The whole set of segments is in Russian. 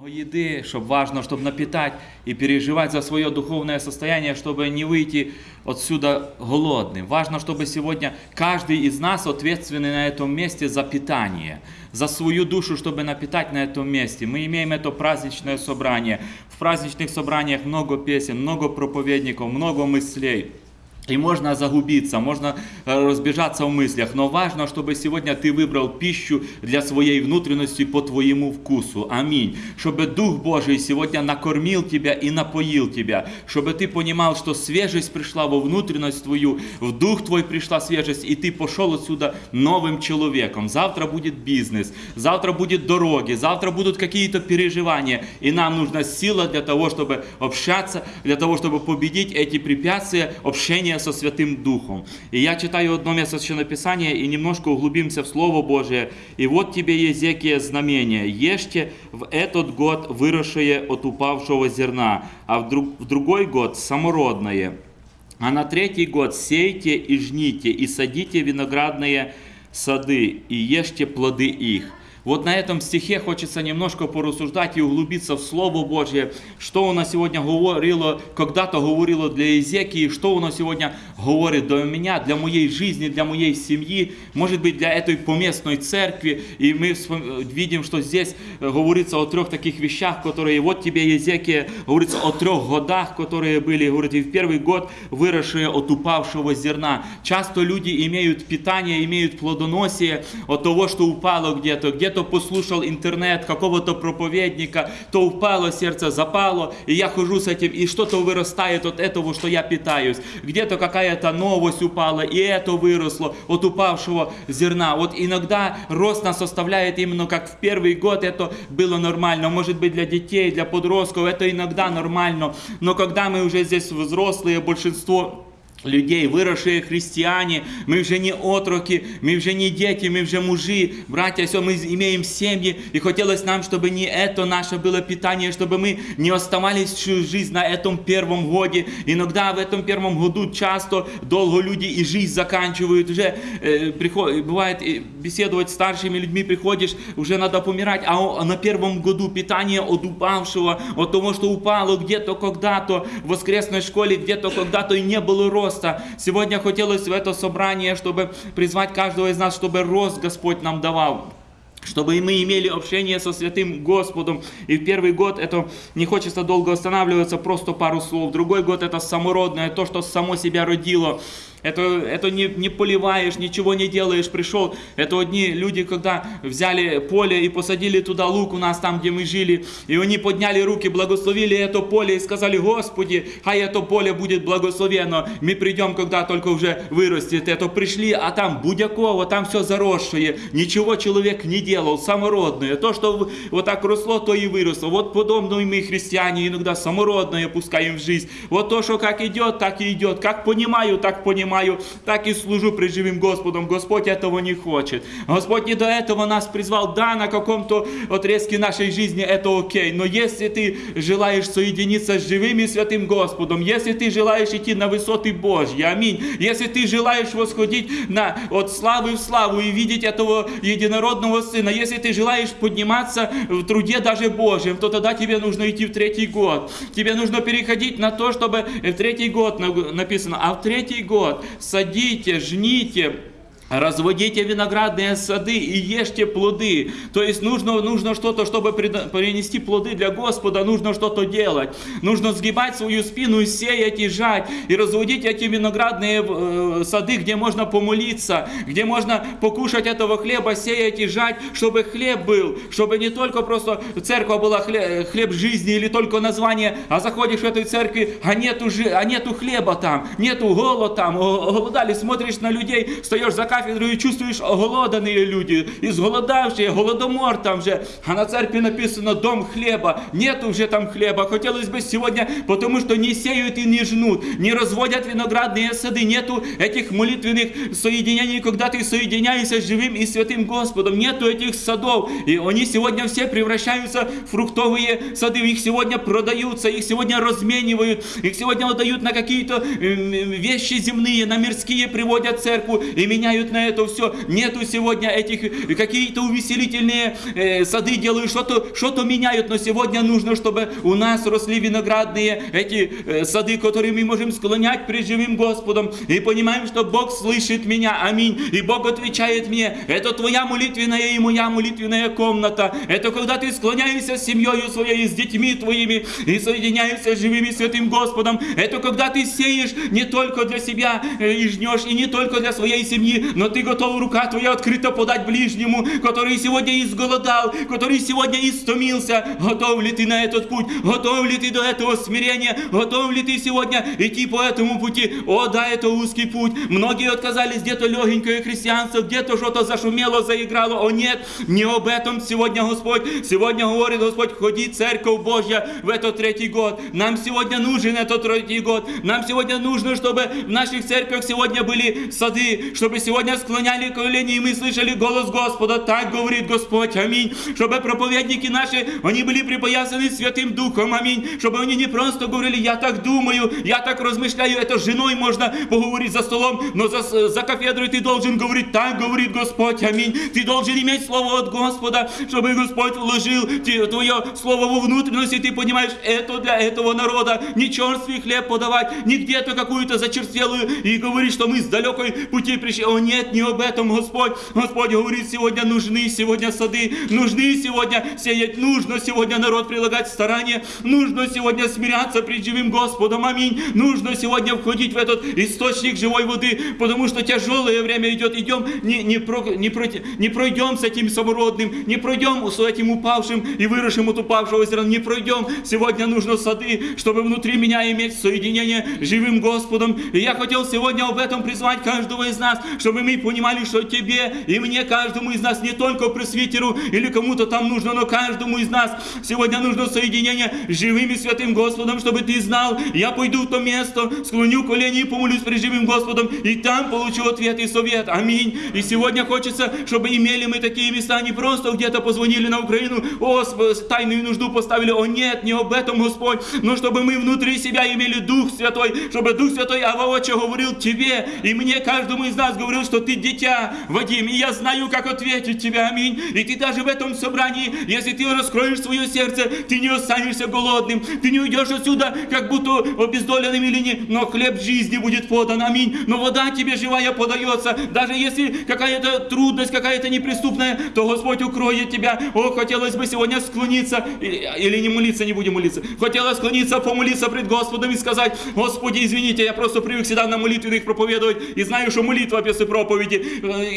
Много еды, чтобы важно, чтобы напитать и переживать за свое духовное состояние, чтобы не выйти отсюда голодным. Важно, чтобы сегодня каждый из нас ответственный на этом месте за питание, за свою душу, чтобы напитать на этом месте. Мы имеем это праздничное собрание. В праздничных собраниях много песен, много проповедников, много мыслей. И можно загубиться, можно э, разбежаться в мыслях, но важно, чтобы сегодня ты выбрал пищу для своей внутренности по твоему вкусу. Аминь. Чтобы Дух Божий сегодня накормил тебя и напоил тебя. Чтобы ты понимал, что свежесть пришла во внутренность твою, в Дух твой пришла свежесть, и ты пошел отсюда новым человеком. Завтра будет бизнес, завтра будет дороги, завтра будут какие-то переживания. И нам нужна сила для того, чтобы общаться, для того, чтобы победить эти препятствия общения со Святым Духом. И я читаю одно место Священного Писания и немножко углубимся в Слово Божие. «И вот тебе, Езекия, знамение. Ешьте в этот год выросшее от упавшего зерна, а в, друг, в другой год самородное. А на третий год сейте и жните, и садите виноградные сады, и ешьте плоды их». Вот на этом стихе хочется немножко порассуждать и углубиться в Слово Божье, что оно сегодня говорило, когда-то говорило для Езекии, что оно сегодня говорит для меня, для моей жизни, для моей семьи, может быть, для этой поместной церкви. И мы видим, что здесь говорится о трех таких вещах, которые, вот тебе Езекия, говорится о трех годах, которые были, говорит, и в первый год выросшие от упавшего зерна. Часто люди имеют питание, имеют плодоносие от того, что упало где-то, где где-то послушал интернет какого-то проповедника, то упало сердце, запало, и я хожу с этим, и что-то вырастает от этого, что я питаюсь. Где-то какая-то новость упала, и это выросло от упавшего зерна. Вот иногда рост нас составляет именно как в первый год, это было нормально. Может быть для детей, для подростков это иногда нормально. Но когда мы уже здесь взрослые, большинство людей, выросшие христиане, мы уже не отроки, мы уже не дети, мы уже мужи, братья, все, мы имеем семьи, и хотелось нам, чтобы не это наше было питание, чтобы мы не оставались всю жизнь на этом первом годе. Иногда в этом первом году часто долго люди и жизнь заканчивают, уже э, приход, бывает беседовать с старшими людьми, приходишь, уже надо помирать, а на первом году питание от упавшего, от того, что упало где-то когда-то в воскресной школе, где-то когда-то и не было роста, роста. Сегодня хотелось в это собрание, чтобы призвать каждого из нас, чтобы рост Господь нам давал чтобы мы имели общение со святым Господом. И в первый год это не хочется долго останавливаться, просто пару слов. Другой год это самородное, то, что само себя родило. Это, это не, не поливаешь, ничего не делаешь, пришел. Это одни люди, когда взяли поле и посадили туда лук у нас там, где мы жили, и они подняли руки, благословили это поле и сказали, Господи, хай это поле будет благословено. Мы придем, когда только уже вырастет. Это пришли, а там Будякова, там все заросшее, ничего человек не делал, самородное. То, что вот так росло, то и выросло. Вот подобно и мы, христиане, иногда самородное пускаем в жизнь. Вот то, что как идет, так и идет. Как понимаю, так понимаю понимаю, так и служу пред живым Господом. Господь этого не хочет. Господь не до этого нас призвал. Да, на каком-то отрезке нашей жизни это окей. Но если ты желаешь соединиться с живым и святым Господом, если ты желаешь идти на высоты Божьи, аминь. Если ты желаешь восходить на, от славы в славу и видеть этого единородного Сына, если ты желаешь подниматься в труде даже Божьем, то тогда тебе нужно идти в третий год. Тебе нужно переходить на то, чтобы в третий год написано, а в третий год садите, жните, Разводите виноградные сады и ешьте плоды. То есть нужно, нужно что-то, чтобы принести плоды для Господа, нужно что-то делать. Нужно сгибать свою спину, сеять и жать. И разводить эти виноградные э, сады, где можно помолиться, где можно покушать этого хлеба, сеять и жать, чтобы хлеб был. Чтобы не только просто церковь была хлеб, хлеб жизни или только название, а заходишь в эту церковь, а нету, а нету хлеба там, нету голода там, голодали, смотришь на людей, стоишь за кафедру і чувствуєш оголодані люди, ізголодавші, голодомор там же. А на церкви написано дом хлеба. Нету уже там хлеба. Хотелось бы сегодня, потому что не сеют и не жнут, не разводят виноградные сады, нету этих молитвенных соединений, когда ты соединяешься с живым и святым Господом. Нету этих садов. И они сегодня все превращаются в фруктовые сады. Их сегодня продаются, их сегодня разменивают, их сегодня отдают на какие-то вещи земные, на мирские приводят церкву и меняют на это все, нету сегодня этих э, какие-то увеселительные э, сады делают, что-то что меняют, но сегодня нужно, чтобы у нас росли виноградные эти э, сады, которые мы можем склонять перед живым Господом, и понимаем, что Бог слышит меня, аминь, и Бог отвечает мне, это твоя молитвенная и моя молитвенная комната, это когда ты склоняешься с семьей своей, с детьми твоими, и соединяешься с живым святым Господом, это когда ты сеешь не только для себя э, и жнешь, и не только для своей семьи, но ты готов, рука твоя открыта подать ближнему, который сегодня изголодал, который сегодня истомился. Готов ли ты на этот путь? Готов ли ты до этого смирения? Готов ли ты сегодня идти по этому пути? О, да, это узкий путь. Многие отказались где-то легенькое христианство, где-то что-то зашумело, заиграло. О, нет, не об этом сегодня Господь. Сегодня говорит Господь, ходи, Церковь Божья, в этот третий год. Нам сегодня нужен этот третий год. Нам сегодня нужно, чтобы в наших церквях сегодня были сады, чтобы сегодня склоняли колени, и мы слышали голос Господа. Так говорит Господь, аминь. Чтобы проповедники наши, они были припоясаны Святым Духом, аминь. Чтобы они не просто говорили, я так думаю, я так размышляю, это с женой можно поговорить за столом, но за, за кафедрой ты должен говорить, так говорит Господь, аминь. Ты должен иметь слово от Господа, чтобы Господь вложил твое слово во внутренность, и ты понимаешь, это для этого народа, не черствый хлеб подавать, не где-то какую-то зачерствелую, и говорить, что мы с далекой пути пришли. О нет, не об этом Господь. Господь говорит, сегодня нужны сегодня сады, нужны сегодня сеять, нужно сегодня народ прилагать старания, нужно сегодня смиряться пред живым Господом, аминь. Нужно сегодня входить в этот источник живой воды, потому что тяжелое время идет, идем, не, не, про, не, про, не пройдем с этим самородным, не пройдем с этим упавшим и выросшим от упавшего зерна, не пройдем. Сегодня нужно сады, чтобы внутри меня иметь соединение с живым Господом. И я хотел сегодня об этом призвать каждого из нас, чтобы мы понимали, что тебе и мне, каждому из нас, не только пресвитеру или кому-то там нужно, но каждому из нас сегодня нужно соединение с живым и святым Господом, чтобы ты знал, я пойду в то место, склоню колени и помолюсь перед живым Господом, и там получу ответ и совет. Аминь. И сегодня хочется, чтобы имели мы такие места, не просто где-то позвонили на Украину, о, тайную нужду поставили, о нет, не об этом, Господь, но чтобы мы внутри себя имели Дух Святой, чтобы Дух Святой Аваоча говорил тебе и мне, каждому из нас говорил, что ты дитя, Вадим, и я знаю, как ответить тебе, аминь. И ты даже в этом собрании, если ты раскроешь свое сердце, ты не останешься голодным, ты не уйдешь отсюда, как будто обездоленным или не, но хлеб жизни будет подан, аминь. Но вода тебе живая подается, даже если какая-то трудность, какая-то неприступная, то Господь укроет тебя. О, хотелось бы сегодня склониться, или не молиться, не будем молиться. Хотелось склониться, помолиться пред Господом и сказать, Господи, извините, я просто привык всегда на молитвенных проповедовать, и знаю, что молитва после проповеди.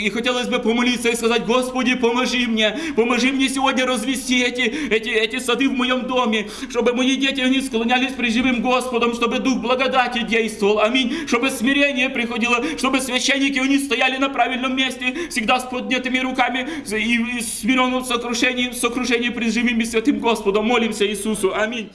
И хотелось бы помолиться и сказать, Господи, поможи мне, поможи мне сегодня развести эти, эти, эти сады в моем доме, чтобы мои дети, они склонялись при живым Господом, чтобы Дух благодати действовал, аминь, чтобы смирение приходило, чтобы священники, они стояли на правильном месте, всегда с поднятыми руками и, и смиренном сокрушении, сокрушении пред живым и святым Господом. Молимся Иисусу. Аминь.